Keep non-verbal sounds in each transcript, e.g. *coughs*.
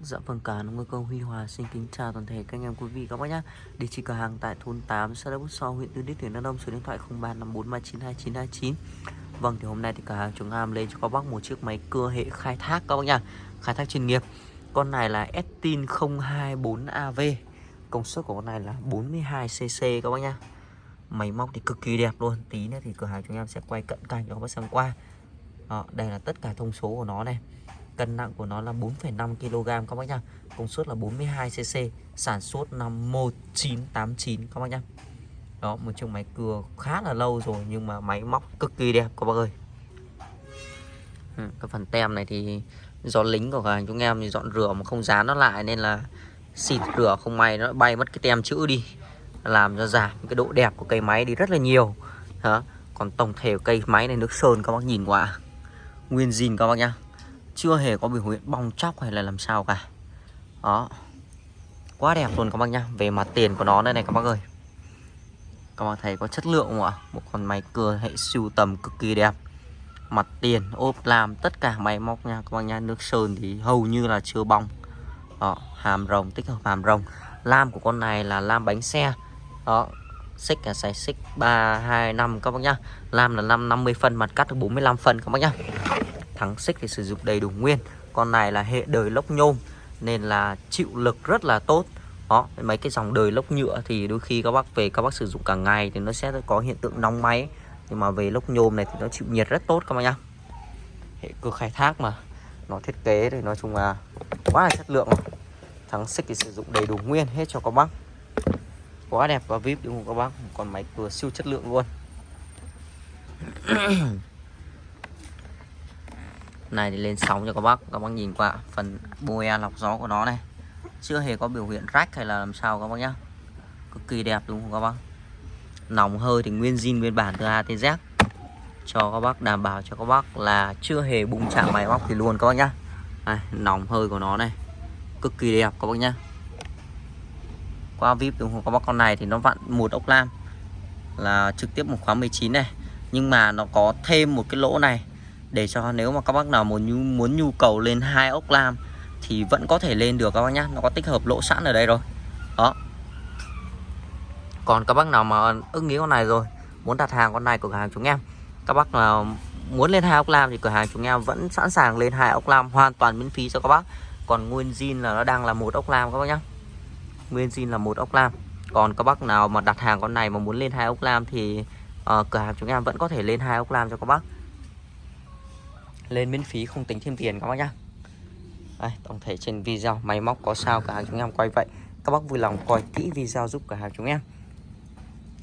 Dạ vâng cả nông công Huy Hòa xin kính chào toàn thể các anh em quý vị các bác nhé Địa chỉ cửa hàng tại thôn 8 xã Đắk Bút So huyện Tư Đức tỉnh Đắk Nông số điện thoại 0354392929 Vâng thì hôm nay thì cửa hàng chúng em lên cho các bác một chiếc máy cưa hệ khai thác các bác nhá. Khai thác chuyên nghiệp. Con này là Estin 024AV công suất của con này là 42cc các bác nhá. Máy móc thì cực kỳ đẹp luôn. Tí nữa thì cửa hàng chúng em sẽ quay cận cảnh cho các bác xem qua. Đó, đây là tất cả thông số của nó này. Cân nặng của nó là 4,5 kg các bác nhá. Công suất là 42cc, sản xuất năm 1989 các bác nhá. Đó, một chiếc máy cưa khá là lâu rồi nhưng mà máy móc cực kỳ đẹp các bác ơi. Ừ, cái phần tem này thì do lính của hàng chúng em thì dọn rửa mà không dán nó lại nên là xịt rửa không may nó bay mất cái tem chữ đi làm cho giảm cái độ đẹp của cây máy đi rất là nhiều đó còn tổng thể cây máy này nước sơn các bác nhìn qua nguyên zin các bác nhá chưa hề có biểu hiện bong chóc hay là làm sao cả. Đó. Quá đẹp luôn các bác nhá. Về mặt tiền của nó đây này các bác ơi. Các bác thấy có chất lượng không ạ? Một con máy cưa hệ siêu tầm cực kỳ đẹp. Mặt tiền, ốp làm, tất cả máy móc nha các bác nhá. Nước sơn thì hầu như là chưa bong. Đó, hàm rồng, tích hợp hàm rồng. Lam của con này là lam bánh xe. Đó, xích là xài xích ba, hai, năm các bác nhá. Lam là năm 50 phân, mặt cắt được 45 phân các bác nhá thắng xích thì sử dụng đầy đủ nguyên. Con này là hệ đời lốc nhôm nên là chịu lực rất là tốt. Đó mấy cái dòng đời lốc nhựa thì đôi khi các bác về các bác sử dụng cả ngày thì nó sẽ có hiện tượng nóng máy. Nhưng mà về lốc nhôm này thì nó chịu nhiệt rất tốt các bác nhá. Hệ cơ khai thác mà nó thiết kế thì nói chung là quá là chất lượng rồi. thắng xích thì sử dụng đầy đủ nguyên hết cho các bác. Quá đẹp và vip đúng không các bác? Con máy cưa siêu chất lượng luôn *coughs* *coughs* *coughs* này thì lên sóng cho các bác các bác nhìn qua phần boe lọc gió của nó này. Chưa hề có biểu hiện rách hay là làm sao các bác nhá. Cực kỳ đẹp đúng không các bác? Nòng hơi thì nguyên zin nguyên bản từ A tới Z. Cho các bác đảm bảo cho các bác là chưa hề bung chạm máy móc thì luôn các bác nhá. Này, nòng hơi của nó này. Cực kỳ đẹp các bác nhá. Qua vip đúng không các bác? Con này thì nó vặn một ốc lam là trực tiếp một khóa 19 này. Nhưng mà nó có thêm một cái lỗ này để cho nếu mà các bác nào muốn nhu, muốn nhu cầu lên hai ốc lam thì vẫn có thể lên được các bác nhá. Nó có tích hợp lỗ sẵn ở đây rồi. Đó. Còn các bác nào mà ưng ý con này rồi muốn đặt hàng con này của cửa hàng chúng em các bác nào muốn lên hai ốc lam thì cửa hàng chúng em vẫn sẵn sàng lên hai ốc lam hoàn toàn miễn phí cho các bác. Còn nguyên zin là nó đang là một ốc lam các bác nhá. Nguyên zin là một ốc lam. Còn các bác nào mà đặt hàng con này mà muốn lên hai ốc lam thì uh, cửa hàng chúng em vẫn có thể lên hai ốc lam cho các bác lên miễn phí không tính thêm tiền các bác nhá. Đây, tổng thể trên video máy móc có sao cả hàng chúng em quay vậy. Các bác vui lòng coi kỹ video giúp cả hàng chúng em.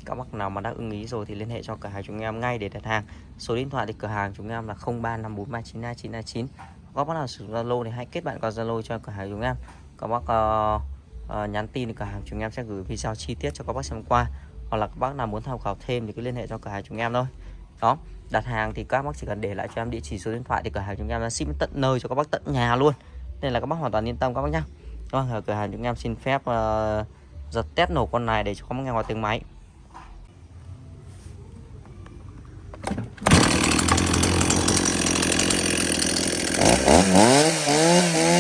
Các bác nào mà đã ưng ý rồi thì liên hệ cho cửa hàng chúng em ngay để đặt hàng. Số điện thoại thì cửa hàng chúng em là 0354392929 các bác nào sử dụng Zalo thì hãy kết bạn qua Zalo cho cửa hàng chúng em. Các bác uh, uh, nhắn tin thì cửa hàng chúng em sẽ gửi video chi tiết cho các bác xem qua. Hoặc là các bác nào muốn tham khảo thêm thì cứ liên hệ cho cửa hàng chúng em thôi đó đặt hàng thì các bác chỉ cần để lại cho em địa chỉ số điện thoại thì cửa hàng chúng em là ship tận nơi cho các bác tận nhà luôn. Nên là các bác hoàn toàn yên tâm các bác nhá. Vâng cửa hàng chúng em xin phép uh, giật test nổ con này để cho các bác nghe ngoài tiếng máy. đó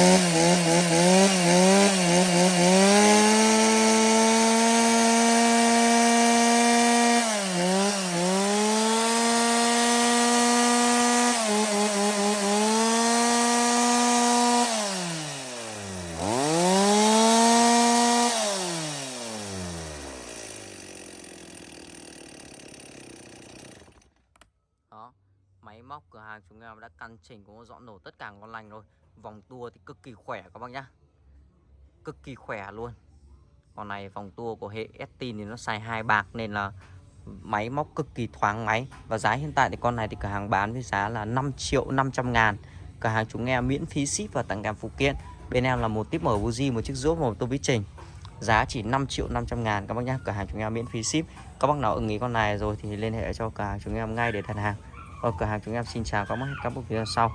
máy móc, cửa hàng chúng em đã căn chỉnh cũng dọn nổ tất cả ngon lành rồi. Vòng tua thì cực kỳ khỏe các bác nhá. Cực kỳ khỏe luôn. Con này vòng tua của hệ Estin thì nó xài hai bạc nên là máy móc cực kỳ thoáng máy. Và giá hiện tại thì con này thì cửa hàng bán với giá là 5 triệu 500 ngàn. Cửa hàng chúng em miễn phí ship và tặng kèm phụ kiện. Bên em là một tiếp mở buji một chiếc rốt một tô vít trình giá chỉ 5 triệu 500 ngàn các bác nhá. Cửa hàng chúng em miễn phí ship. Các bác nào ưng ý con này rồi thì liên hệ cho cửa hàng chúng em ngay để đặt hàng ở cửa hàng chúng em xin chào các bác các bác video sau.